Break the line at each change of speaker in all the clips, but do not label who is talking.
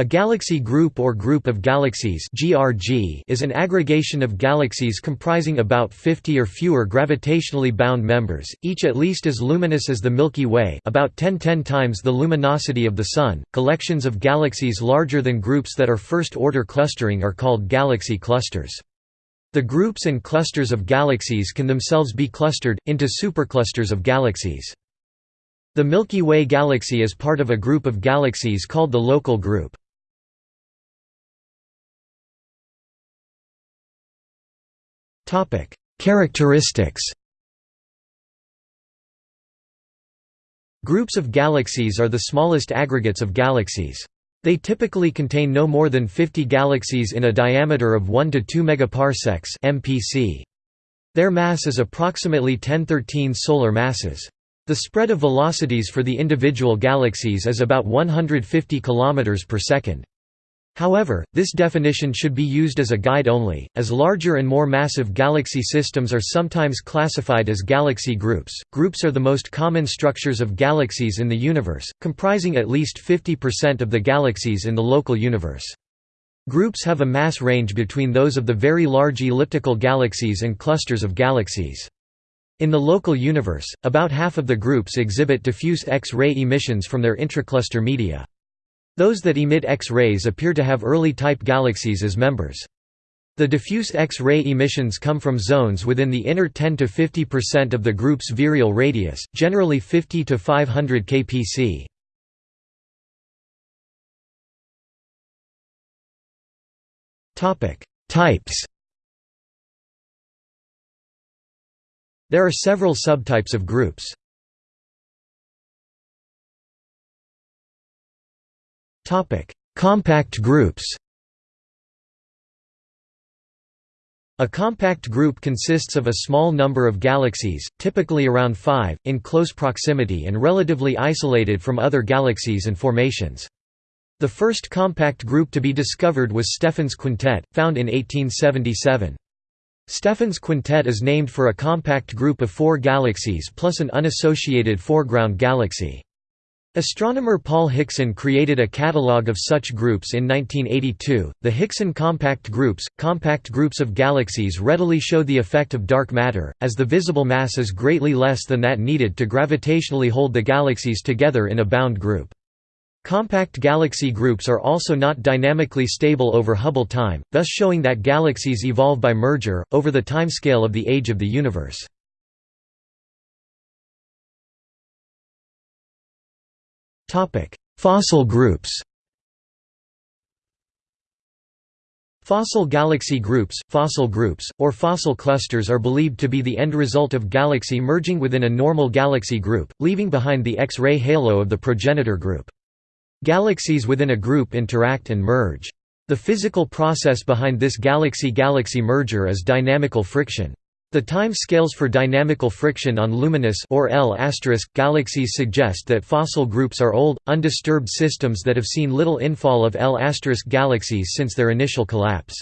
A galaxy group or group of galaxies (GRG) is an aggregation of galaxies comprising about 50 or fewer gravitationally bound members, each at least as luminous as the Milky Way, about 10 10 times the luminosity of the Sun. Collections of galaxies larger than groups that are first-order clustering are called galaxy clusters. The groups and clusters of galaxies can themselves be clustered into superclusters of galaxies. The Milky Way galaxy is part of a group of galaxies called the local group. Characteristics Groups of galaxies are the smallest aggregates of galaxies. They typically contain no more than 50 galaxies in a diameter of 1 to 2 megaparsecs (mpc). Their mass is approximately 1013 solar masses. The spread of velocities for the individual galaxies is about 150 km per second. However, this definition should be used as a guide only, as larger and more massive galaxy systems are sometimes classified as galaxy groups. Groups are the most common structures of galaxies in the universe, comprising at least 50% of the galaxies in the local universe. Groups have a mass range between those of the very large elliptical galaxies and clusters of galaxies. In the local universe, about half of the groups exhibit diffuse X-ray emissions from their intracluster media. Those that emit X-rays appear to have early type galaxies as members. The diffuse X-ray emissions come from zones within the inner 10 to 50% of the group's virial radius, generally 50 to 500 kpc. Types There are several subtypes of groups. Compact groups A compact group consists of a small number of galaxies, typically around five, in close proximity and relatively isolated from other galaxies and formations. The first compact group to be discovered was Stephan's quintet, found in 1877. Stephan's quintet is named for a compact group of four galaxies plus an unassociated foreground galaxy. Astronomer Paul Hickson created a catalogue of such groups in 1982. The Hickson compact groups, compact groups of galaxies readily show the effect of dark matter, as the visible mass is greatly less than that needed to gravitationally hold the galaxies together in a bound group. Compact galaxy groups are also not dynamically stable over Hubble time, thus showing that galaxies evolve by merger, over the timescale of the age of the universe. Fossil groups Fossil galaxy groups, fossil groups, or fossil clusters are believed to be the end result of galaxy merging within a normal galaxy group, leaving behind the X-ray halo of the progenitor group. Galaxies within a group interact and merge. The physical process behind this galaxy-galaxy merger is dynamical friction. The time scales for dynamical friction on luminous or L galaxies suggest that fossil groups are old, undisturbed systems that have seen little infall of L galaxies since their initial collapse.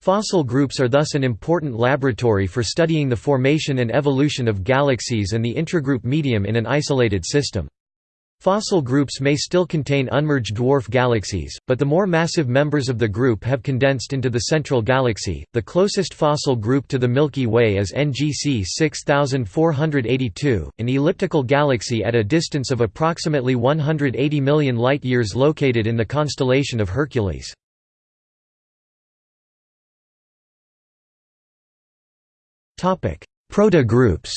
Fossil groups are thus an important laboratory for studying the formation and evolution of galaxies and the intragroup medium in an isolated system. Fossil groups may still contain unmerged dwarf galaxies, but the more massive members of the group have condensed into the central galaxy. The closest fossil group to the Milky Way is NGC 6482, an elliptical galaxy at a distance of approximately 180 million light-years located in the constellation of Hercules. Protogroups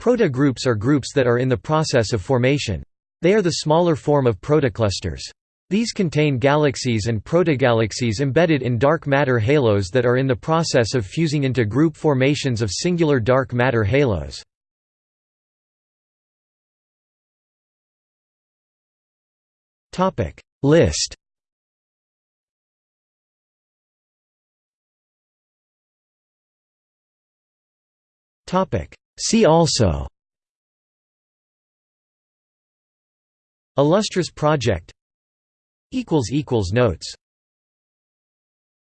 Protogroups are groups that are in the process of formation. They are the smaller form of protoclusters. These contain galaxies and protogalaxies embedded in dark matter halos that are in the process of fusing into group formations of singular dark matter halos. List See also Illustris project Notes